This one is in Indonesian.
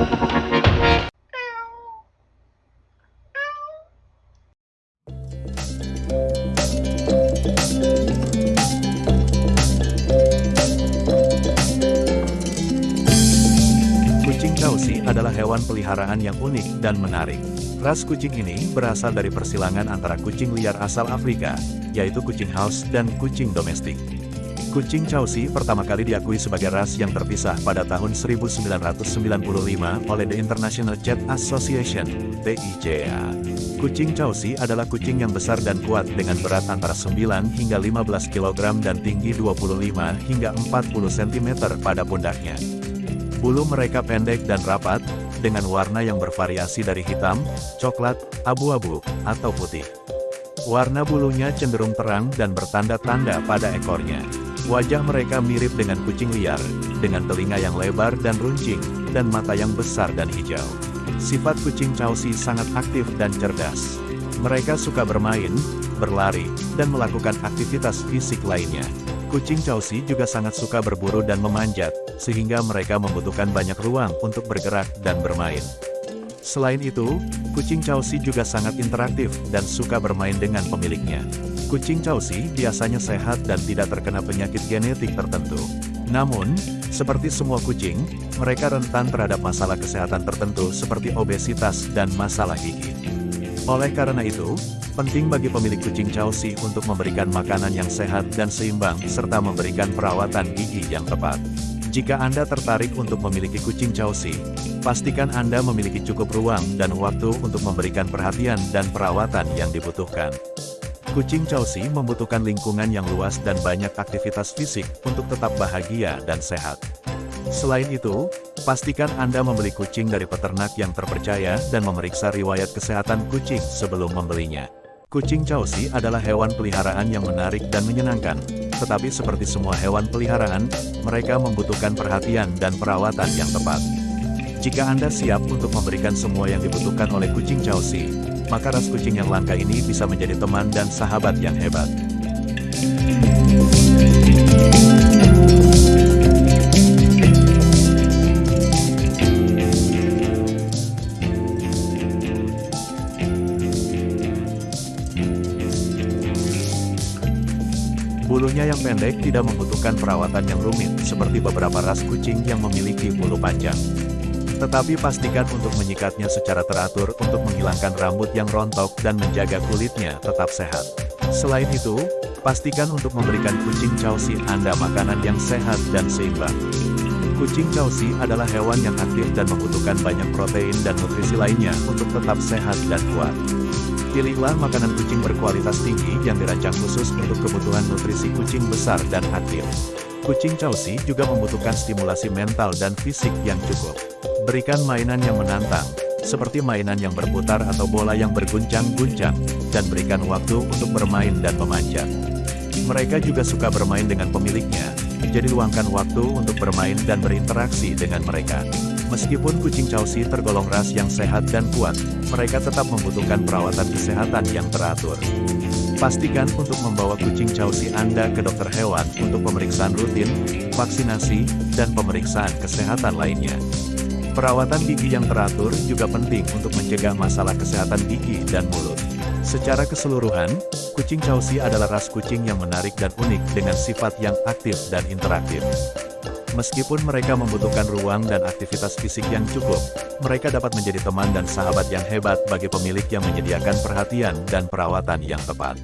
Kucing Chausi adalah hewan peliharaan yang unik dan menarik. Ras kucing ini berasal dari persilangan antara kucing liar asal Afrika, yaitu kucing house dan kucing domestik. Kucing Chausi pertama kali diakui sebagai ras yang terpisah pada tahun 1995 oleh The International Cat Association, TICA. Kucing Chausi adalah kucing yang besar dan kuat dengan berat antara 9 hingga 15 kg dan tinggi 25 hingga 40 cm pada pundaknya. Bulu mereka pendek dan rapat, dengan warna yang bervariasi dari hitam, coklat, abu-abu, atau putih. Warna bulunya cenderung terang dan bertanda-tanda pada ekornya. Wajah mereka mirip dengan kucing liar, dengan telinga yang lebar dan runcing, dan mata yang besar dan hijau. Sifat kucing Chausi sangat aktif dan cerdas. Mereka suka bermain, berlari, dan melakukan aktivitas fisik lainnya. Kucing Chausi juga sangat suka berburu dan memanjat, sehingga mereka membutuhkan banyak ruang untuk bergerak dan bermain. Selain itu, kucing Chausi juga sangat interaktif dan suka bermain dengan pemiliknya. Kucing Chausi biasanya sehat dan tidak terkena penyakit genetik tertentu. Namun, seperti semua kucing, mereka rentan terhadap masalah kesehatan tertentu seperti obesitas dan masalah gigi. Oleh karena itu, penting bagi pemilik kucing Chausi untuk memberikan makanan yang sehat dan seimbang serta memberikan perawatan gigi yang tepat. Jika Anda tertarik untuk memiliki kucing Chausi, pastikan Anda memiliki cukup ruang dan waktu untuk memberikan perhatian dan perawatan yang dibutuhkan. Kucing Chausi membutuhkan lingkungan yang luas dan banyak aktivitas fisik untuk tetap bahagia dan sehat. Selain itu, pastikan Anda membeli kucing dari peternak yang terpercaya dan memeriksa riwayat kesehatan kucing sebelum membelinya. Kucing Chausi adalah hewan peliharaan yang menarik dan menyenangkan, tetapi seperti semua hewan peliharaan, mereka membutuhkan perhatian dan perawatan yang tepat. Jika Anda siap untuk memberikan semua yang dibutuhkan oleh kucing Chausi, maka ras kucing yang langka ini bisa menjadi teman dan sahabat yang hebat. Bulunya yang pendek tidak membutuhkan perawatan yang rumit seperti beberapa ras kucing yang memiliki bulu panjang. Tetapi pastikan untuk menyikatnya secara teratur untuk menghilangkan rambut yang rontok dan menjaga kulitnya tetap sehat. Selain itu, pastikan untuk memberikan kucing Chausi Anda makanan yang sehat dan seimbang. Kucing Chausi adalah hewan yang aktif dan membutuhkan banyak protein dan nutrisi lainnya untuk tetap sehat dan kuat. Pilihlah makanan kucing berkualitas tinggi yang dirancang khusus untuk kebutuhan nutrisi kucing besar dan aktif. Kucing Chausi juga membutuhkan stimulasi mental dan fisik yang cukup. Berikan mainan yang menantang, seperti mainan yang berputar atau bola yang berguncang-guncang, dan berikan waktu untuk bermain dan memanjat. Mereka juga suka bermain dengan pemiliknya, jadi luangkan waktu untuk bermain dan berinteraksi dengan mereka. Meskipun kucing Chausi tergolong ras yang sehat dan kuat, mereka tetap membutuhkan perawatan kesehatan yang teratur. Pastikan untuk membawa kucing Chausi Anda ke dokter hewan untuk pemeriksaan rutin, vaksinasi, dan pemeriksaan kesehatan lainnya. Perawatan gigi yang teratur juga penting untuk mencegah masalah kesehatan gigi dan mulut. Secara keseluruhan, kucing Chausi adalah ras kucing yang menarik dan unik dengan sifat yang aktif dan interaktif. Meskipun mereka membutuhkan ruang dan aktivitas fisik yang cukup, mereka dapat menjadi teman dan sahabat yang hebat bagi pemilik yang menyediakan perhatian dan perawatan yang tepat.